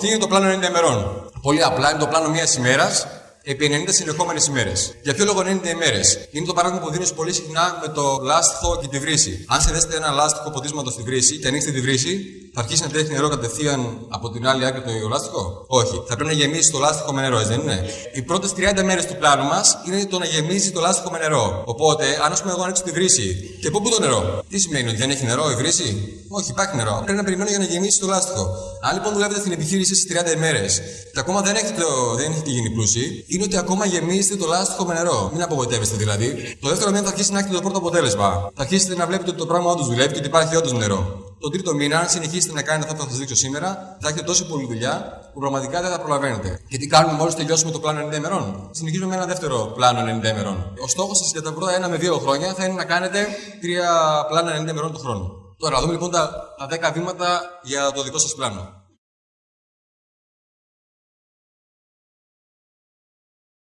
Τι είναι το πλάνο 90 ημερών. Πολύ απλά είναι το πλάνο μιας ημέρας επί 90 συνεχόμενες ημέρες. Για ποιο λόγο 90 ημέρες; Είναι το παράδειγμα που δίνεις πολύ συχνά με το λάστιχο και τη βρύση. Αν σε δέσετε ένα λάστιχο ποτίσματος στη βρύση και ανοίξετε τη βρύση, θα αρχίσει να τρέχει νερό κατευθείαν από την άλλη άκρη του λάστιχο. Όχι. Θα πρέπει να γεμίσει το λάστιχο με νερό, δεν είναι; Οι πρώτες 30 μέρες του πλάνου μας είναι το να γεμίζει το λάστιχο με νερό. Οπότε, αν ας πούμε εγώ ανοίξω τη βρύση και πού το νερό; Τι σημαίνει ότι δεν έχει νερό η βρύση; Όχι, υπάρχει νερό. Πρέπει να περιμένω για να γεμίσει το λάστιχο. Αν λοιπόν δουλεύετε στην επιχείρηση στις 30 ημέρε και ακόμα δεν έχετε, δεν έχετε γίνει πλούσιοι, είναι ότι ακόμα γεμίζετε το λάστιχο με νερό. Μην απογοητεύεστε δηλαδή. Το δεύτερο μήνα θα αρχίσει να έχετε το πρώτο αποτέλεσμα. Θα αρχίσετε να βλέπετε ότι το πράγμα όντως δουλεύει και ότι υπάρχει όντως νερό. Το τρίτο μήνα, αν συνεχίσετε να κάνετε αυτό που θα σας δείξω σήμερα, θα έχετε τόσο πολλή δουλειά που πραγματικά δεν θα προλαβαίνετε. Και τι κάνουμε μόλις τελειώσουμε το πλάνο 90 ημερών; Συνεχίζουμε με ένα δεύτερο πλάνο 90 ημερών. Ο στόχος σας για τα πρώτα ένα με δύο χρόνια θα είναι να κάνετε τρία πλάνα 90 ημερών το χρόνο. Τώρα, δούμε λοιπόν τα, τα 10 βήματα για το δικό σας πλάνο.